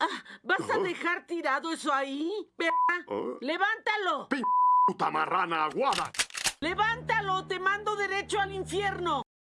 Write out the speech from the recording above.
Ah, ¿Vas a ¿Oh? dejar tirado eso ahí? Perra? Oh. ¡Levántalo! ¡Puta marrana aguada! ¡Levántalo! ¡Te mando derecho al infierno!